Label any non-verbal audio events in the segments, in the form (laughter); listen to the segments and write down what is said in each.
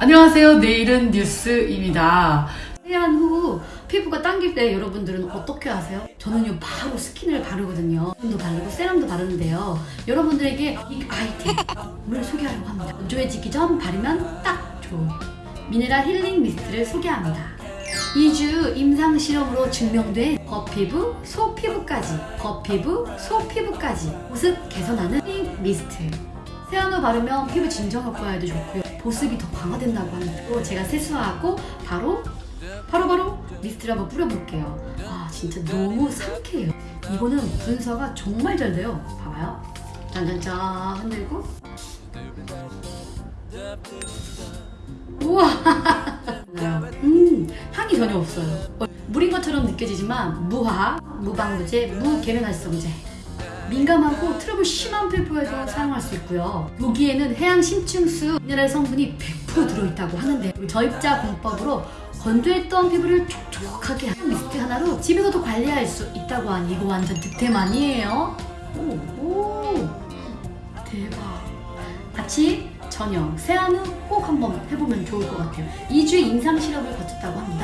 안녕하세요. 내일은 뉴스입니다. 세안 후 피부가 당길 때 여러분들은 어떻게 하세요? 저는요 바로 스킨을 바르거든요. 도 바르고 세럼도 바르는데요. 여러분들에게 이 아이템을 소개하려고 합니다. 건조해지기 전 바르면 딱 좋은 미네랄 힐링 미스트를 소개합니다. 2주 임상 실험으로 증명된 겉피부, 속피부까지 겉피부, 속피부까지 보습 개선하는 힐링 미스트 세안 후 바르면 피부 진정 효과에도 좋고요. 보습이 더 강화된다고 또 제가 세수하고 바로 바로 바로 미스트를 한번 뿌려볼게요. 아 진짜 너무 상쾌해요. 이거는 분사가 정말 잘 돼요. 봐봐요. 짠짠짠 흔들고. 우와! (laughs) 음 향이 전혀 없어요. 물인 것처럼 느껴지지만 무화, 무방부제, 무계면활성제 민감하고 트러블 심한 피부에도 사용할 수 있고요. 여기에는 해양 심층수 미네랄 성분이 100% 들어있다고 하는데 저입자 공법으로 건조했던 피부를 촉촉하게 하는 미스트 하나로 집에서도 관리할 수 있다고 하니 이거 완전 득템 아니에요? 오, 오 대박. 아침, 저녁, 세안 후 꼭 한번 해보면 좋을 것 같아요. 2주 임상 실험을 거쳤다고 합니다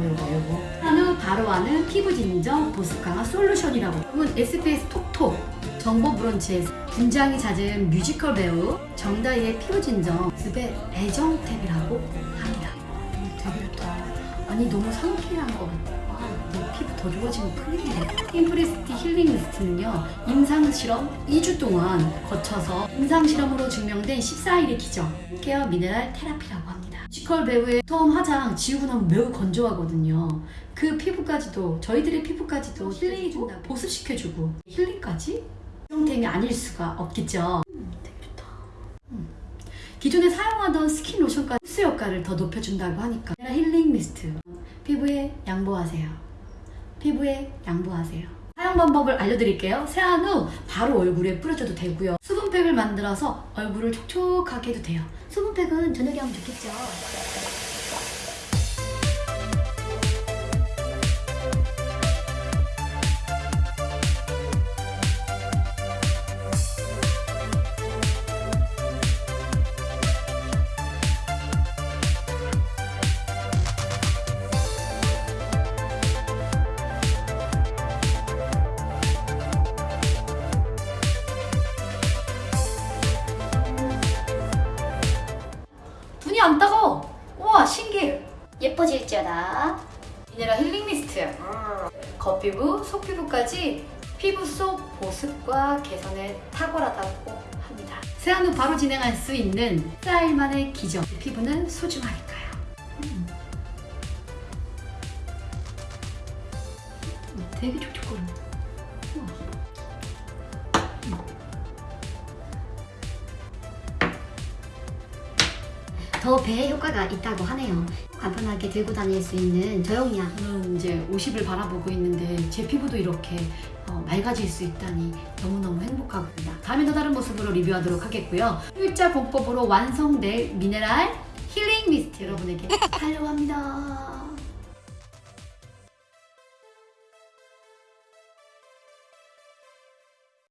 요거 요거 요거 요거? 세안 후 바로 하는 피부 진정 보습 강화 솔루션이라고. 여러분 SBS 톡톡 정보 브런치에서 분장이 잦은 뮤지컬 배우 정다희의 피부 진정 보습의 애정템이라고 합니다. 음, 되게 좋다. 아니 너무 상쾌한 것 같아요 아, 내 피부 더 좋아지면 큰일이네 인프리스티 힐링 미스트는요 임상실험 2주 동안 거쳐서 임상실험으로 증명된 14일의 기적 케어 미네랄 테라피라고 합니다 뮤지컬 배우의 처음 화장 지우고 나면 매우 건조하거든요. 그 피부까지도 저희들의 피부까지도 힐링해준다 보습시켜주고. 힐링까지? 형템이 아닐 수가 없겠죠. 음, 되게 좋다. 음. 기존에 사용하던 스킨 로션까지 흡수 효과를 더 높여준다고 하니까. 힐링 미스트. 피부에 양보하세요. 피부에 양보하세요. 사용 방법을 알려드릴게요. 세안 후 바로 얼굴에 뿌려줘도 되고요 수분팩을 만들어서 얼굴을 촉촉하게 해도 돼요. 수분팩은 저녁에 하면 좋겠죠 눈이 안 따가워. 우와 신기해. 예뻐질지어다. 미네랄 힐링 미스트. 겉피부, 속피부까지 피부 속 보습과 개선에 탁월하다고 합니다. 세안 후 바로 진행할 수 있는 4일만의 기적 피부는 소중하니까요. 음. 음, 되게 촉촉거린 더 배에 효과가 있다고 하네요. 간편하게 들고 다닐 수 있는 저용량. 저는 이제 50을 바라보고 있는데 제 피부도 이렇게 어, 맑아질 수 있다니 너무너무 행복하고요. 다음에 또 다른 모습으로 리뷰하도록 하겠고요. 일자 공법으로 완성될 미네랄 힐링 미스트 여러분에게 하려고 합니다.